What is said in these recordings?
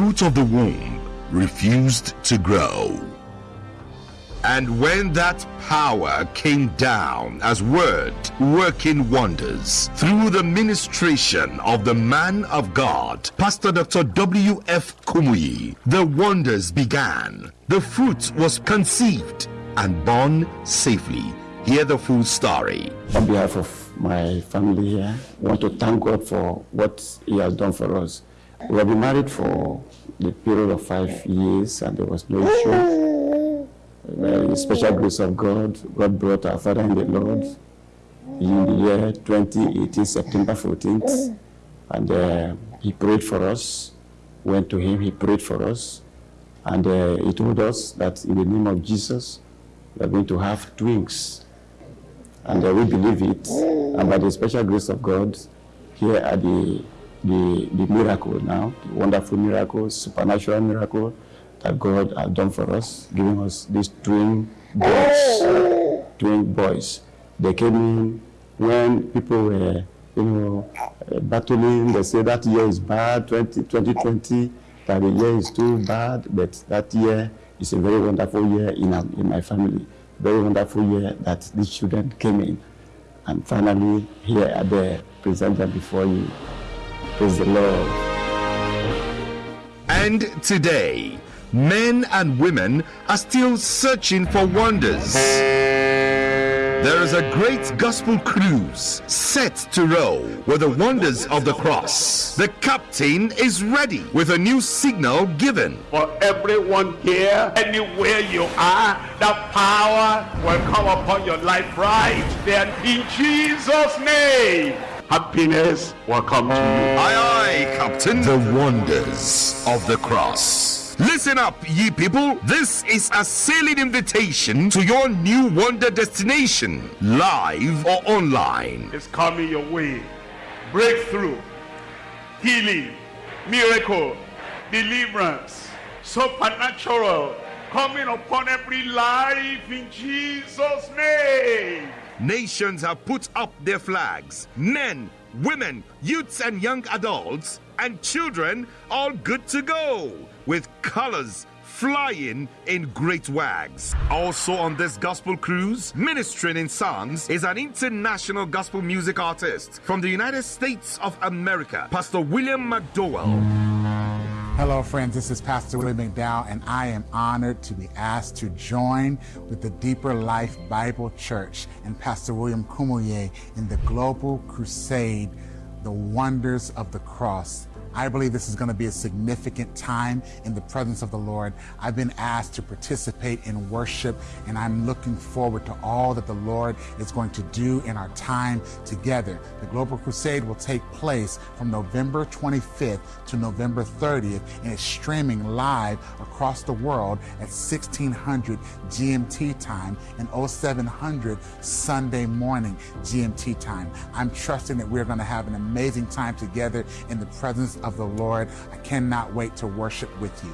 fruit of the womb refused to grow. And when that power came down as word working wonders through the ministration of the man of God, Pastor Dr. W.F. Kumuyi, the wonders began. The fruit was conceived and born safely. Hear the full story. On behalf of my family here, I want to thank God for what He has done for us. We have been married for the period of five years and there was no issue. By the special grace of God, God brought our father in the Lord in the year 2018, September 14th. And uh, he prayed for us, went to him, he prayed for us. And uh, he told us that in the name of Jesus, we are going to have twins. And uh, we believe it. And by the special grace of God, here are the, the, the miracle now, the wonderful miracle, supernatural miracle that God has done for us, giving us these twin boys. twin boys. They came in when people were, you know, uh, battling. They say that year is bad, 20, 2020, that the year is too bad, but that year is a very wonderful year in, our, in my family. Very wonderful year that these children came in. And finally, here are they presented before you. Praise the Lord. And today, men and women are still searching for wonders. There is a great gospel cruise set to row with the wonders of the cross. The captain is ready with a new signal given. For everyone here, anywhere you are, that power will come upon your life right then in Jesus' name. Happiness will come to you. Aye, aye, Captain. The wonders of the cross. Listen up, ye people. This is a sailing invitation to your new wonder destination, live or online. It's coming your way. Breakthrough, healing, miracle, deliverance, supernatural coming upon every life in Jesus' name. Nations have put up their flags. Men, women, youths, and young adults, and children all good to go with colors flying in great wags. Also on this gospel cruise, ministering in songs, is an international gospel music artist from the United States of America, Pastor William McDowell. Hello, friends. This is Pastor William McDowell, and I am honored to be asked to join with the Deeper Life Bible Church and Pastor William Kumuyi in the Global Crusade, The Wonders of the Cross. I believe this is going to be a significant time in the presence of the Lord. I've been asked to participate in worship, and I'm looking forward to all that the Lord is going to do in our time together. The Global Crusade will take place from November 25th to November 30th, and it's streaming live across the world at 1600 GMT time and 0700 Sunday morning GMT time. I'm trusting that we're going to have an amazing time together in the presence of the Lord. I cannot wait to worship with you.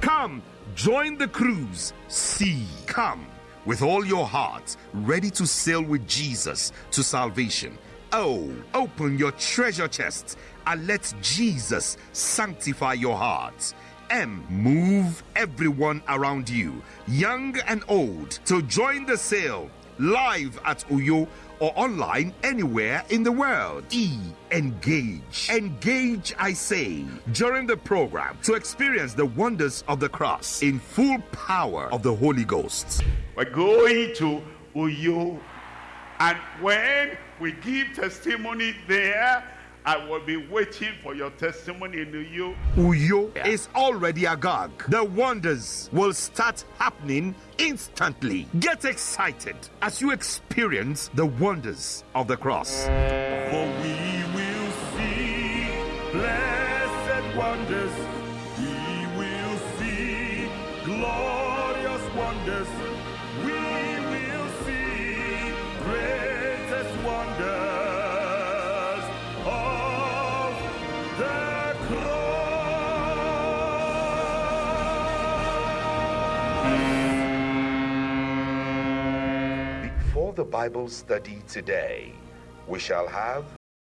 Come, join the cruise. See, come with all your heart, ready to sail with Jesus to salvation. Oh, open your treasure chest and let Jesus sanctify your heart. M, move everyone around you, young and old, to join the sail live at Uyo or online anywhere in the world. E. Engage. Engage, I say, during the program to experience the wonders of the cross in full power of the Holy Ghost. We're going to Uyo. And when we give testimony there, I will be waiting for your testimony in Uyo. Uyo is already agog. The wonders will start happening instantly. Get excited as you experience the wonders of the cross. For we will see blessed wonders. We will see glorious wonders. We the Bible study today, we shall have